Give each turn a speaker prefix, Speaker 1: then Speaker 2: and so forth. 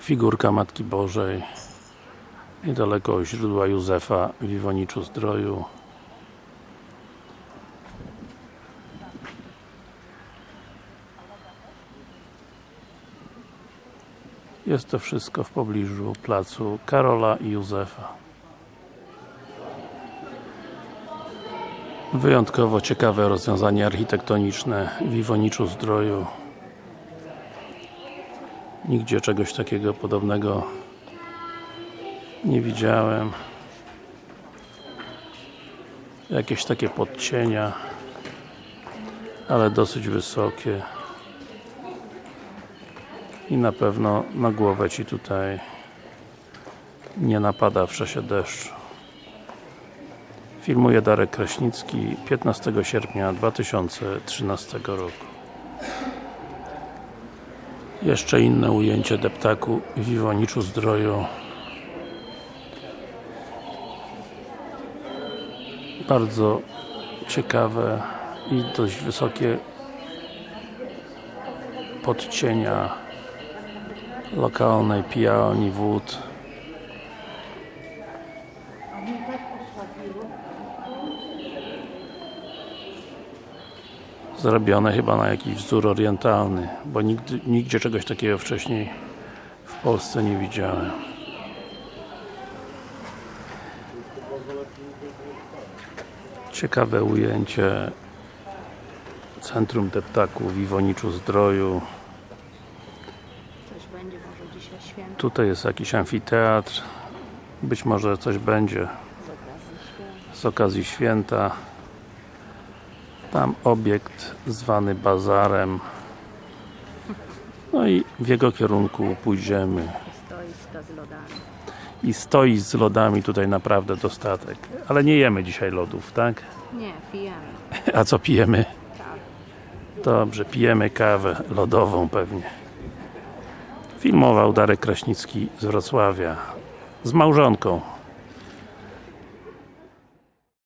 Speaker 1: Figurka Matki Bożej niedaleko źródła Józefa w Iwoniczu Zdroju Jest to wszystko w pobliżu placu Karola i Józefa. Wyjątkowo ciekawe rozwiązanie architektoniczne w Iwoniczu Zdroju. Nigdzie czegoś takiego podobnego nie widziałem. Jakieś takie podcienia, ale dosyć wysokie. I na pewno na głowę Ci tutaj nie napada w czasie deszczu. Filmuje Darek Kraśnicki 15 sierpnia 2013 roku. Jeszcze inne ujęcie deptaku w Iwoniczu Zdroju. Bardzo ciekawe i dość wysokie podcienia lokalnej pijalni wód zrobione chyba na jakiś wzór orientalny bo nigdy, nigdzie czegoś takiego wcześniej w Polsce nie widziałem. Ciekawe ujęcie centrum deptaku w Iwoniczu Zdroju. Tutaj jest jakiś amfiteatr. Być może coś będzie z okazji święta tam obiekt zwany bazarem no i w jego kierunku pójdziemy
Speaker 2: Stoiska z lodami.
Speaker 1: i stoi z lodami tutaj naprawdę dostatek ale nie jemy dzisiaj lodów, tak?
Speaker 2: Nie, pijemy.
Speaker 1: a co pijemy?
Speaker 2: Kawę.
Speaker 1: dobrze, pijemy kawę lodową pewnie filmował Darek Kraśnicki z Wrocławia z małżonką